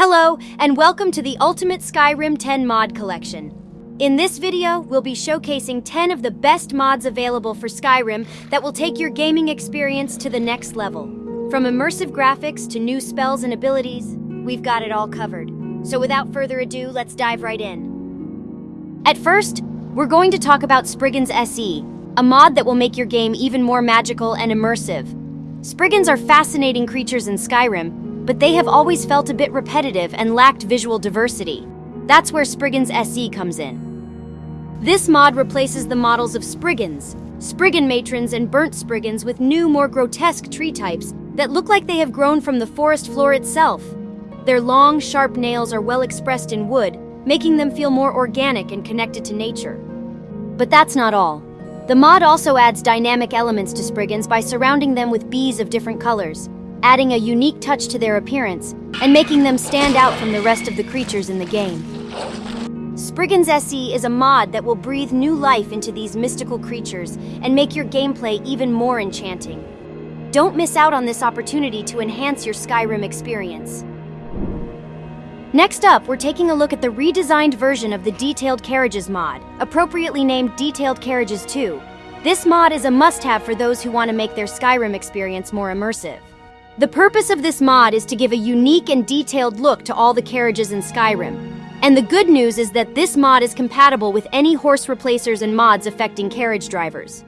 Hello, and welcome to the Ultimate Skyrim 10 mod collection. In this video, we'll be showcasing 10 of the best mods available for Skyrim that will take your gaming experience to the next level. From immersive graphics to new spells and abilities, we've got it all covered. So without further ado, let's dive right in. At first, we're going to talk about Spriggans SE, a mod that will make your game even more magical and immersive. Spriggans are fascinating creatures in Skyrim, but they have always felt a bit repetitive and lacked visual diversity. That's where Spriggans SE comes in. This mod replaces the models of Spriggans, Spriggan matrons and burnt Spriggans with new, more grotesque tree types that look like they have grown from the forest floor itself. Their long, sharp nails are well expressed in wood, making them feel more organic and connected to nature. But that's not all. The mod also adds dynamic elements to Spriggans by surrounding them with bees of different colors adding a unique touch to their appearance and making them stand out from the rest of the creatures in the game. Spriggans SE is a mod that will breathe new life into these mystical creatures and make your gameplay even more enchanting. Don't miss out on this opportunity to enhance your Skyrim experience. Next up, we're taking a look at the redesigned version of the Detailed Carriages mod, appropriately named Detailed Carriages 2. This mod is a must-have for those who want to make their Skyrim experience more immersive. The purpose of this mod is to give a unique and detailed look to all the carriages in Skyrim. And the good news is that this mod is compatible with any horse replacers and mods affecting carriage drivers.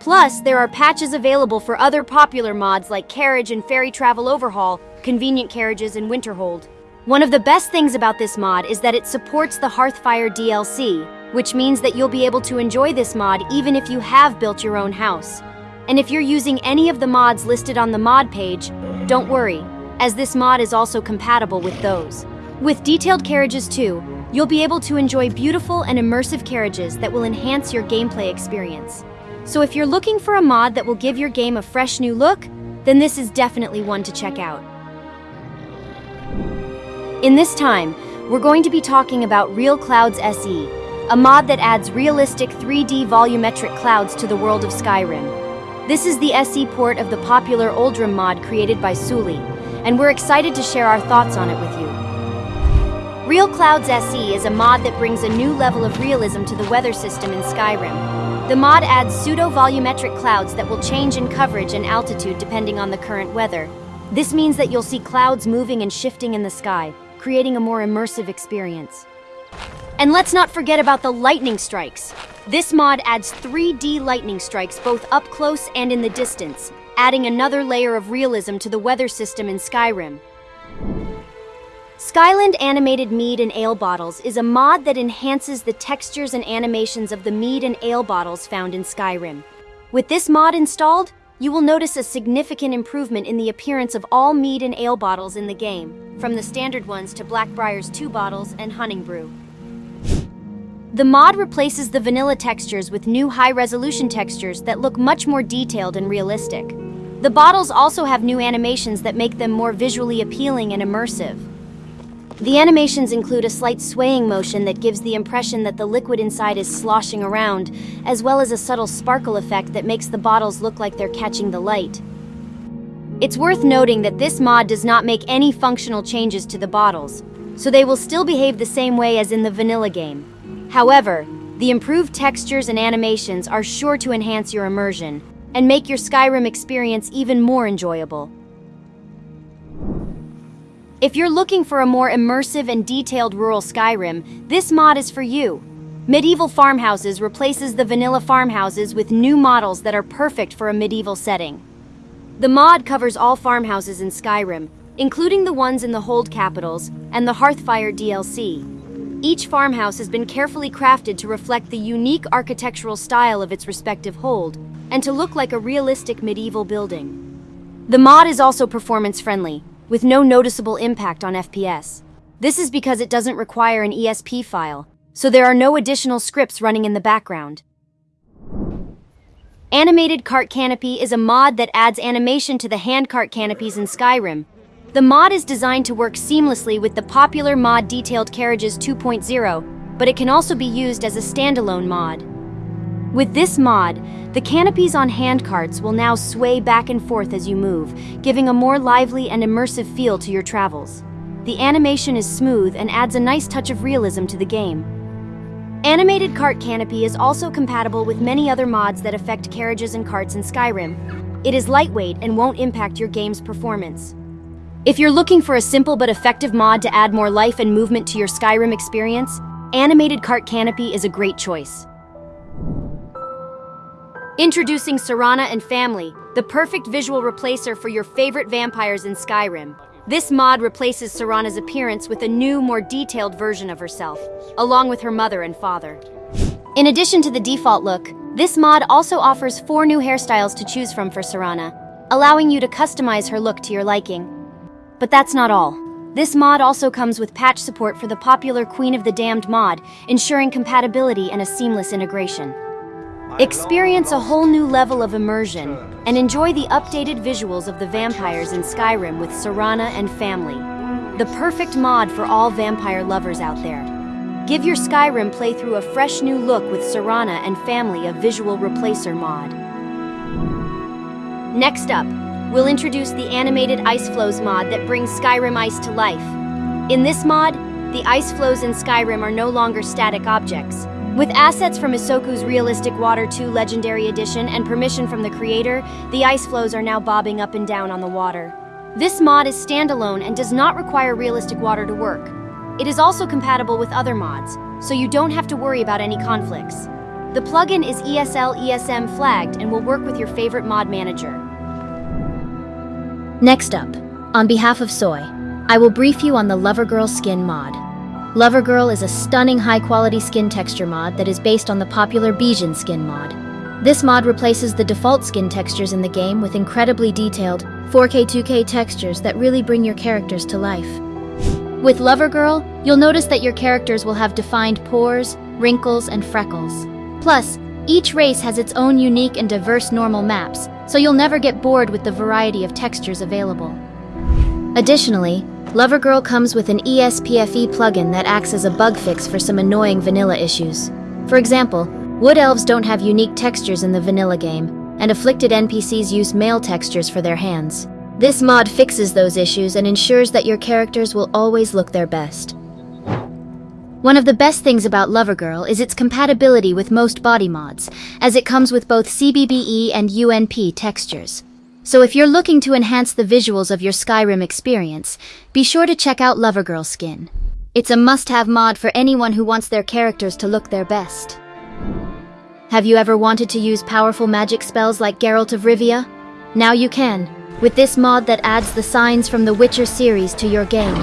Plus, there are patches available for other popular mods like Carriage and Ferry Travel Overhaul, Convenient Carriages, and Winterhold. One of the best things about this mod is that it supports the Hearthfire DLC, which means that you'll be able to enjoy this mod even if you have built your own house. And if you're using any of the mods listed on the mod page, don't worry, as this mod is also compatible with those. With detailed carriages too, you'll be able to enjoy beautiful and immersive carriages that will enhance your gameplay experience. So if you're looking for a mod that will give your game a fresh new look, then this is definitely one to check out. In this time, we're going to be talking about Real Clouds SE, a mod that adds realistic 3D volumetric clouds to the world of Skyrim. This is the SE port of the popular Oldrim mod created by Suli, and we're excited to share our thoughts on it with you. Real Clouds SE is a mod that brings a new level of realism to the weather system in Skyrim. The mod adds pseudo-volumetric clouds that will change in coverage and altitude depending on the current weather. This means that you'll see clouds moving and shifting in the sky, creating a more immersive experience. And let's not forget about the lightning strikes. This mod adds 3D lightning strikes both up close and in the distance, adding another layer of realism to the weather system in Skyrim. Skyland Animated Mead and Ale Bottles is a mod that enhances the textures and animations of the mead and ale bottles found in Skyrim. With this mod installed, you will notice a significant improvement in the appearance of all mead and ale bottles in the game, from the standard ones to Blackbriar's 2 bottles and Honningbrew. The mod replaces the vanilla textures with new high-resolution textures that look much more detailed and realistic. The bottles also have new animations that make them more visually appealing and immersive. The animations include a slight swaying motion that gives the impression that the liquid inside is sloshing around, as well as a subtle sparkle effect that makes the bottles look like they're catching the light. It's worth noting that this mod does not make any functional changes to the bottles, so they will still behave the same way as in the vanilla game. However, the improved textures and animations are sure to enhance your immersion and make your Skyrim experience even more enjoyable. If you're looking for a more immersive and detailed rural Skyrim, this mod is for you. Medieval Farmhouses replaces the vanilla farmhouses with new models that are perfect for a medieval setting. The mod covers all farmhouses in Skyrim, including the ones in the Hold capitals and the Hearthfire DLC. Each farmhouse has been carefully crafted to reflect the unique architectural style of its respective hold, and to look like a realistic medieval building. The mod is also performance-friendly, with no noticeable impact on FPS. This is because it doesn't require an ESP file, so there are no additional scripts running in the background. Animated Cart Canopy is a mod that adds animation to the handcart canopies in Skyrim, the mod is designed to work seamlessly with the popular mod Detailed Carriages 2.0, but it can also be used as a standalone mod. With this mod, the canopies on handcarts will now sway back and forth as you move, giving a more lively and immersive feel to your travels. The animation is smooth and adds a nice touch of realism to the game. Animated Cart Canopy is also compatible with many other mods that affect carriages and carts in Skyrim. It is lightweight and won't impact your game's performance. If you're looking for a simple but effective mod to add more life and movement to your Skyrim experience, Animated Cart Canopy is a great choice. Introducing Serana and Family, the perfect visual replacer for your favorite vampires in Skyrim. This mod replaces Serana's appearance with a new, more detailed version of herself, along with her mother and father. In addition to the default look, this mod also offers four new hairstyles to choose from for Serana, allowing you to customize her look to your liking. But that's not all. This mod also comes with patch support for the popular Queen of the Damned mod, ensuring compatibility and a seamless integration. Experience a whole new level of immersion and enjoy the updated visuals of the vampires in Skyrim with Serana and Family. The perfect mod for all vampire lovers out there. Give your Skyrim playthrough a fresh new look with Serana and Family a visual replacer mod. Next up, we'll introduce the animated ice flows mod that brings Skyrim ice to life. In this mod, the ice flows in Skyrim are no longer static objects, with assets from Isoku's Realistic Water 2 Legendary Edition and permission from the creator, the ice flows are now bobbing up and down on the water. This mod is standalone and does not require realistic water to work. It is also compatible with other mods, so you don't have to worry about any conflicts. The plugin is ESL ESM flagged and will work with your favorite mod manager. Next up, on behalf of Soy, I will brief you on the Lovergirl skin mod. Lovergirl is a stunning high-quality skin texture mod that is based on the popular Bijin skin mod. This mod replaces the default skin textures in the game with incredibly detailed 4K 2K textures that really bring your characters to life. With Lovergirl, you'll notice that your characters will have defined pores, wrinkles, and freckles. Plus, each race has its own unique and diverse normal maps, so you'll never get bored with the variety of textures available. Additionally, Lovergirl comes with an ESPFE plugin that acts as a bug fix for some annoying vanilla issues. For example, wood elves don't have unique textures in the vanilla game, and afflicted NPCs use male textures for their hands. This mod fixes those issues and ensures that your characters will always look their best. One of the best things about Lovergirl is its compatibility with most body mods, as it comes with both CBBE and UNP textures. So if you're looking to enhance the visuals of your Skyrim experience, be sure to check out Lovergirl Skin. It's a must-have mod for anyone who wants their characters to look their best. Have you ever wanted to use powerful magic spells like Geralt of Rivia? Now you can, with this mod that adds the signs from the Witcher series to your game.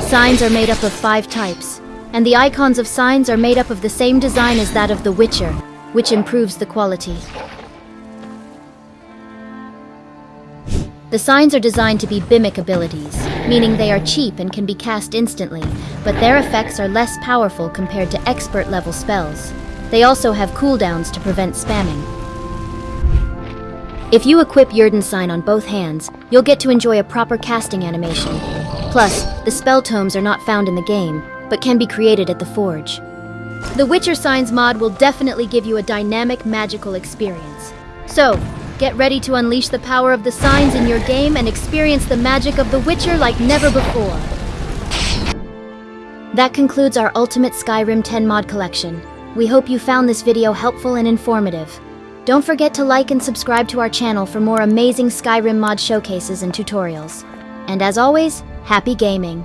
Signs are made up of five types, and the icons of signs are made up of the same design as that of The Witcher, which improves the quality. The signs are designed to be Bimic abilities, meaning they are cheap and can be cast instantly, but their effects are less powerful compared to expert-level spells. They also have cooldowns to prevent spamming. If you equip Yrden Sign on both hands, you'll get to enjoy a proper casting animation. Plus, the spell tomes are not found in the game, but can be created at the Forge. The Witcher Signs mod will definitely give you a dynamic, magical experience. So, Get ready to unleash the power of the signs in your game and experience the magic of The Witcher like never before. That concludes our Ultimate Skyrim 10 mod collection. We hope you found this video helpful and informative. Don't forget to like and subscribe to our channel for more amazing Skyrim mod showcases and tutorials. And as always, happy gaming!